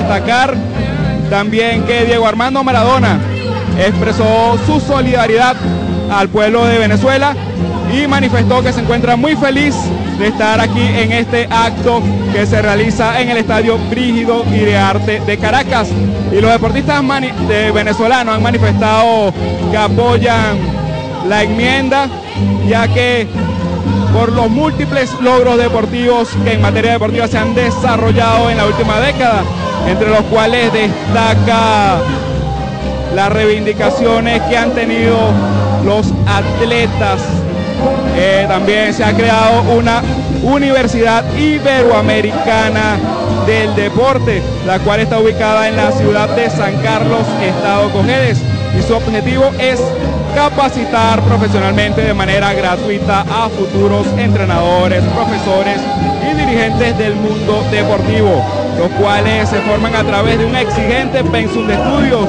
destacar también que Diego Armando Maradona expresó su solidaridad al pueblo de Venezuela y manifestó que se encuentra muy feliz de estar aquí en este acto que se realiza en el Estadio Brígido y de Arte de Caracas. Y los deportistas de venezolanos han manifestado que apoyan la enmienda, ya que por los múltiples logros deportivos que en materia deportiva se han desarrollado en la última década, entre los cuales destaca las reivindicaciones que han tenido los atletas. Eh, también se ha creado una Universidad Iberoamericana del Deporte, la cual está ubicada en la ciudad de San Carlos, Estado Cojedes. Y su objetivo es capacitar profesionalmente de manera gratuita a futuros entrenadores, profesores y dirigentes del mundo deportivo, los cuales se forman a través de un exigente pensum de estudios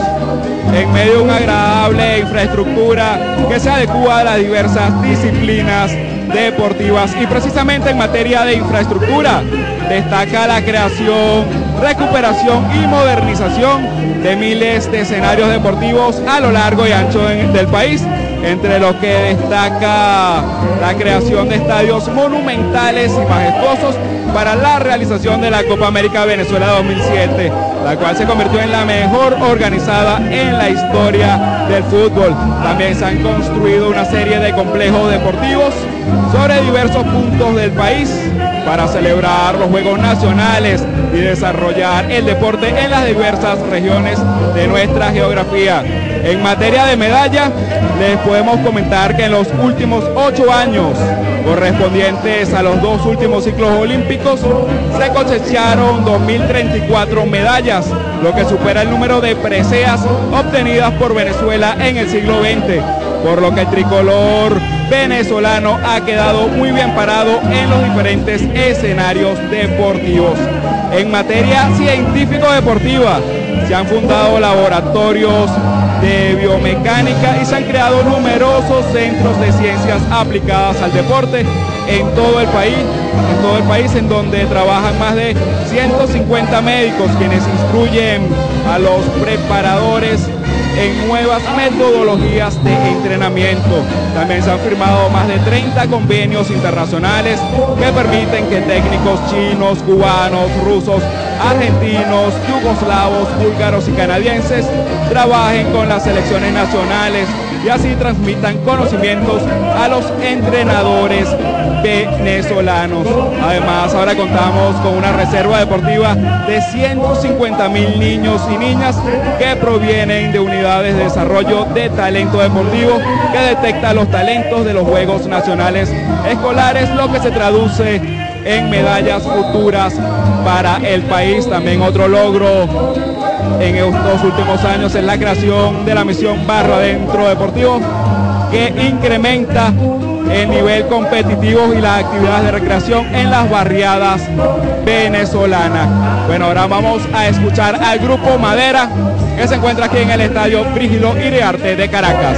en medio de una agradable infraestructura que se adecua a las diversas disciplinas deportivas. Y precisamente en materia de infraestructura destaca la creación, recuperación y modernización de miles de escenarios deportivos a lo largo y ancho del país, entre los que destaca la creación de estadios monumentales y majestuosos para la realización de la Copa América Venezuela 2007, la cual se convirtió en la mejor organizada en la historia del fútbol. También se han construido una serie de complejos deportivos sobre diversos puntos del país para celebrar los Juegos Nacionales y desarrollar el deporte en las diversas regiones de nuestra geografía. En materia de medalla, les podemos comentar que en los últimos ocho años, correspondientes a los dos últimos ciclos olímpicos, se cosecharon 2.034 medallas, lo que supera el número de preseas obtenidas por Venezuela en el siglo XX, por lo que el tricolor venezolano ha quedado muy bien parado en los diferentes escenarios deportivos. En materia científico-deportiva, se han fundado laboratorios de biomecánica y se han creado numerosos centros de ciencias aplicadas al deporte en todo el país, en todo el país en donde trabajan más de 150 médicos quienes instruyen a los preparadores en nuevas metodologías de entrenamiento. También se han firmado más de 30 convenios internacionales que permiten que técnicos chinos, cubanos, rusos, argentinos, yugoslavos, búlgaros y canadienses trabajen con las selecciones nacionales y así transmitan conocimientos a los entrenadores venezolanos. Además, ahora contamos con una reserva deportiva de 150 mil niños y niñas que provienen de unidades de desarrollo de talento deportivo que detecta los talentos de los Juegos Nacionales Escolares, lo que se traduce en medallas futuras para el país. También otro logro en estos últimos años es la creación de la misión Barro Adentro Deportivo que incrementa el nivel competitivo y las actividades de recreación en las barriadas venezolanas. Bueno, ahora vamos a escuchar al grupo Madera que se encuentra aquí en el estadio Brígido Iriarte de Caracas.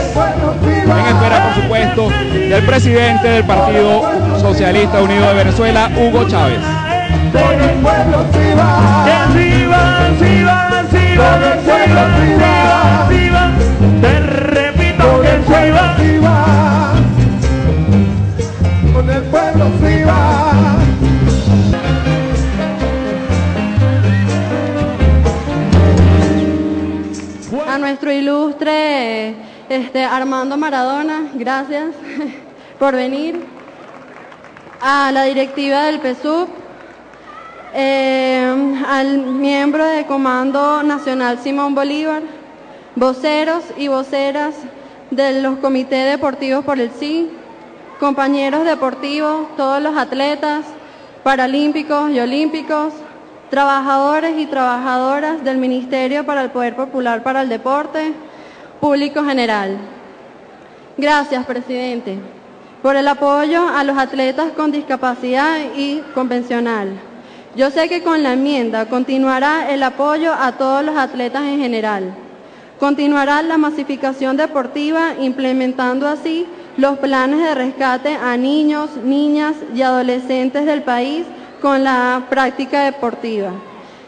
En espera, por supuesto, del presidente del Partido Socialista Unido de Venezuela, Hugo Chávez. Nuestro ilustre este, Armando Maradona, gracias por venir. A la directiva del PSUV, eh, al miembro del Comando Nacional Simón Bolívar, voceros y voceras de los comités deportivos por el sí, compañeros deportivos, todos los atletas, paralímpicos y olímpicos, trabajadores y trabajadoras del Ministerio para el Poder Popular para el Deporte, público general. Gracias, presidente, por el apoyo a los atletas con discapacidad y convencional. Yo sé que con la enmienda continuará el apoyo a todos los atletas en general. Continuará la masificación deportiva implementando así los planes de rescate a niños, niñas y adolescentes del país con la práctica deportiva.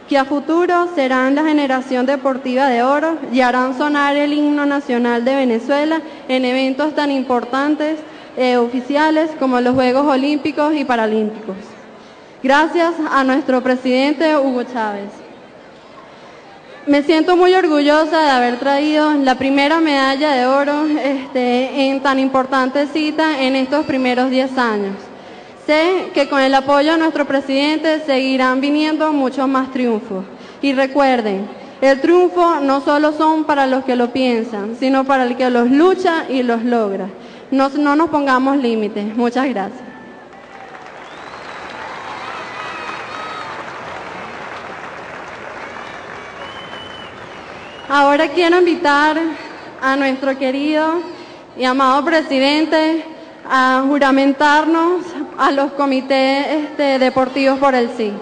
que a futuro serán la generación deportiva de oro y harán sonar el himno nacional de Venezuela en eventos tan importantes eh, oficiales como los Juegos Olímpicos y Paralímpicos. Gracias a nuestro presidente Hugo Chávez. Me siento muy orgullosa de haber traído la primera medalla de oro este, en tan importante cita en estos primeros 10 años. Sé que con el apoyo de nuestro presidente seguirán viniendo muchos más triunfos. Y recuerden, el triunfo no solo son para los que lo piensan, sino para el que los lucha y los logra. No, no nos pongamos límites. Muchas gracias. Ahora quiero invitar a nuestro querido y amado presidente a juramentarnos a los comités este, deportivos por el sí.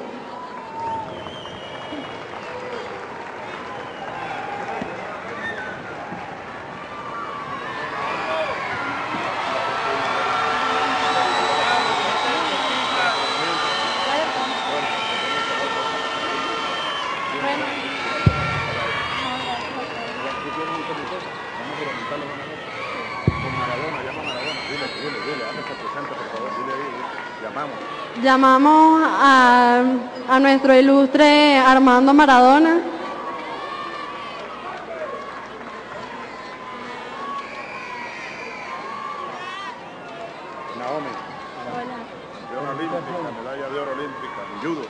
Llamamos a, a nuestro ilustre Armando Maradona. Naomi. Oro olímpica, medalla de oro olímpica, judo.